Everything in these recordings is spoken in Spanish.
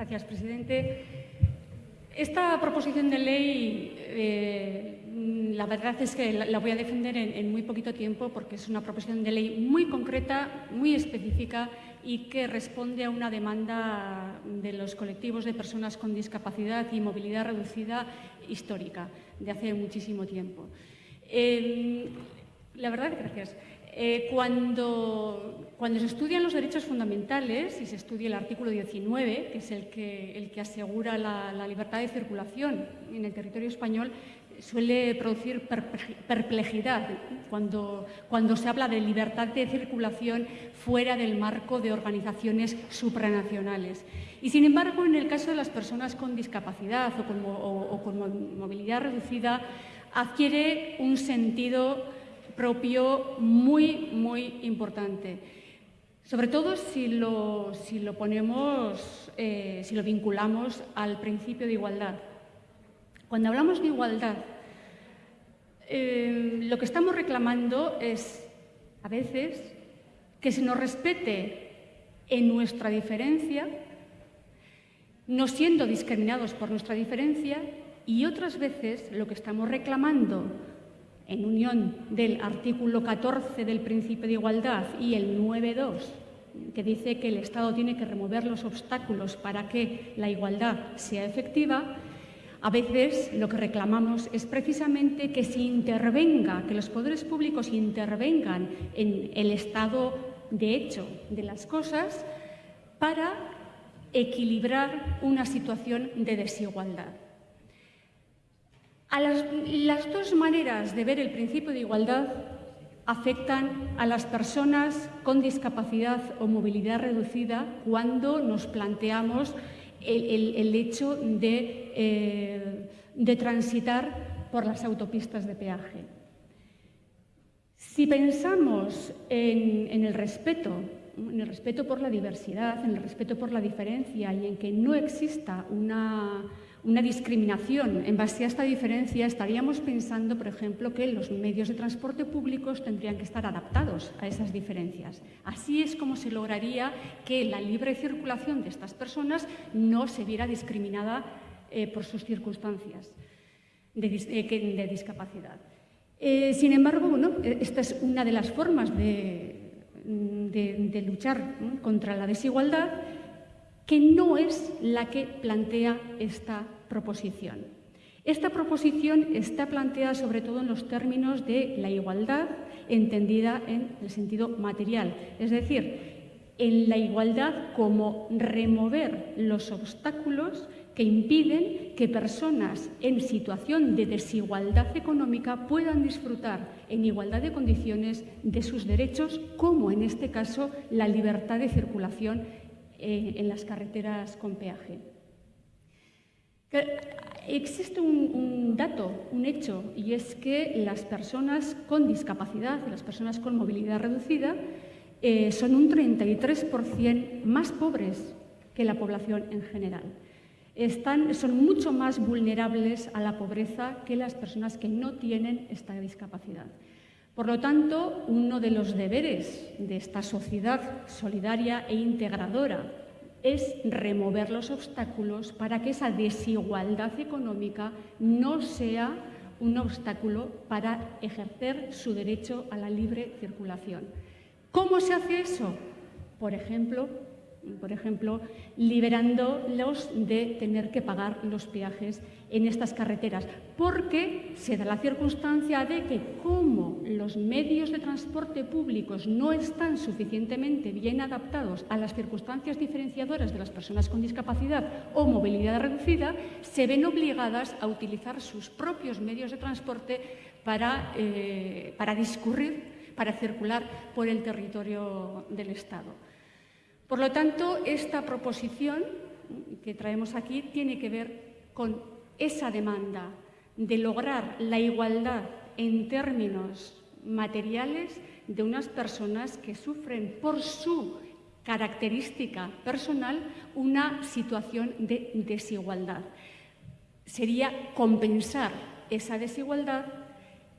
Gracias, presidente. Esta proposición de ley, eh, la verdad es que la, voy a defender en, muy poquito tiempo porque es una proposición de ley muy concreta, muy específica y que responde a una demanda de los colectivos de personas con discapacidad y movilidad reducida histórica, de hace muchísimo tiempo. Eh, la verdad, gracias. Eh, cuando, se estudian los derechos fundamentales y se estudia el artículo 19, que es el que, asegura la, libertad de circulación en el territorio español, suele producir perplejidad cuando, se habla de libertad de circulación fuera del marco de organizaciones supranacionales. Y sin embargo, en el caso de las personas con discapacidad o con movilidad reducida, adquiere un sentido propio muy, muy importante. Sobre todo si lo, si lo ponemos, eh, si lo vinculamos al principio de igualdad. Cuando hablamos de igualdad, eh, lo que estamos reclamando es, a veces, que se nos respete en nuestra diferencia, no siendo discriminados por nuestra diferencia, y otras veces lo que estamos reclamando en unión del artículo 14 del principio de igualdad y el 9.2, que dice que el Estado tiene que remover los obstáculos para que la igualdad sea efectiva, a veces lo que reclamamos es precisamente que se intervenga, que los poderes públicos intervengan en el estado de hecho de las cosas para equilibrar una situación de desigualdad. Las, dos maneras de ver el principio de igualdad afectan a las personas con discapacidad o movilidad reducida cuando nos planteamos el, hecho eh, de, transitar por las autopistas de peaje. Si pensamos en, el respeto, en el respeto por la diversidad, en el respeto por la diferencia y en que no exista una una discriminación en base a esta diferencia, estaríamos pensando, por ejemplo, que los medios de transporte públicos tendrían que estar adaptados a esas diferencias. Así es como se lograría que la libre circulación de estas personas no se viera discriminada eh, por sus circunstancias de, eh, discapacidad. Eh, sin embargo, esta es una de las formas de, luchar contra la desigualdad que no es la que plantea esta proposición. Esta proposición está planteada sobre todo en los términos de la igualdad entendida en el sentido material, es decir, en la igualdad como remover los obstáculos que impiden que personas en situación de desigualdad económica puedan disfrutar en igualdad de condiciones de sus derechos, como en este caso la libertad de circulación eh, en las carreteras con peaje. Existe un, dato, un hecho, y es que las personas con discapacidad, las personas con movilidad reducida, eh, son un 33% más pobres que la población en general. Son mucho más vulnerables a la pobreza que las personas que no tienen esta discapacidad. Por lo tanto, uno de los deberes de esta sociedad solidaria e integradora es remover los obstáculos para que esa desigualdad económica no sea un obstáculo para ejercer su derecho a la libre circulación. ¿Cómo se hace eso? Por ejemplo, por ejemplo, liberándolos de tener que pagar los peajes en estas carreteras, porque se da la circunstancia de que como los medios de transporte públicos no están suficientemente bien adaptados a las circunstancias diferenciadoras de las personas con discapacidad o movilidad reducida, se ven obligadas a utilizar sus propios medios de transporte para, eh, para discurrir, para circular por el territorio del Estado. Por lo tanto, esta proposición que traemos aquí tiene que ver con esa demanda de lograr la igualdad en términos materiales de unas personas que sufren por su característica personal una situación de desigualdad. Sería compensar esa desigualdad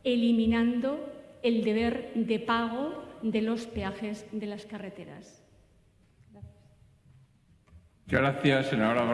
eliminando el deber de pago de los peajes de las carreteras. Gracias, senadora.